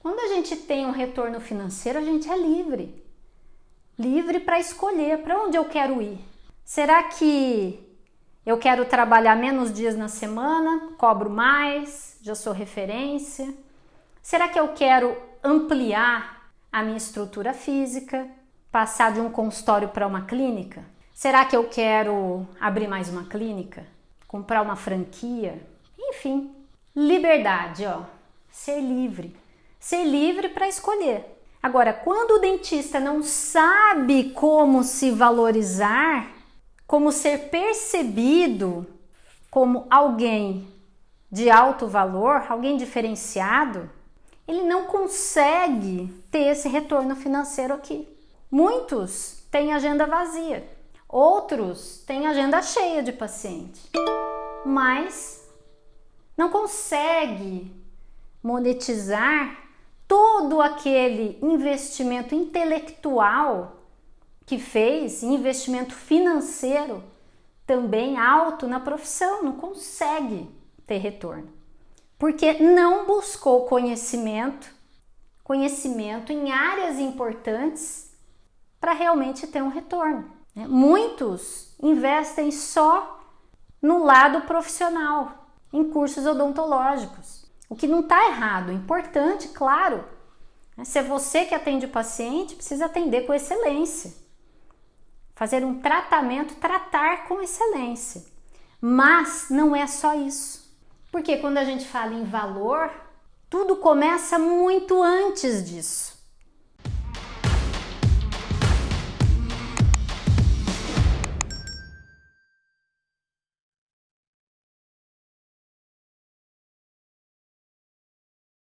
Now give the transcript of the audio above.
Quando a gente tem um retorno financeiro, a gente é livre. Livre para escolher para onde eu quero ir. Será que eu quero trabalhar menos dias na semana, cobro mais, já sou referência? Será que eu quero ampliar a minha estrutura física, passar de um consultório para uma clínica? Será que eu quero abrir mais uma clínica? Comprar uma franquia? Enfim, liberdade, ó. Ser livre. Ser livre para escolher. Agora, quando o dentista não sabe como se valorizar, como ser percebido como alguém de alto valor, alguém diferenciado, ele não consegue ter esse retorno financeiro aqui. Muitos têm agenda vazia, outros têm agenda cheia de paciente, mas não consegue monetizar todo aquele investimento intelectual que fez, investimento financeiro também alto na profissão, não consegue ter retorno. Porque não buscou conhecimento, conhecimento em áreas importantes para realmente ter um retorno. Né? Muitos investem só no lado profissional, em cursos odontológicos o que não está errado, importante, claro. Né? Se é você que atende o paciente, precisa atender com excelência. Fazer um tratamento, tratar com excelência. Mas não é só isso. Porque quando a gente fala em valor, tudo começa muito antes disso.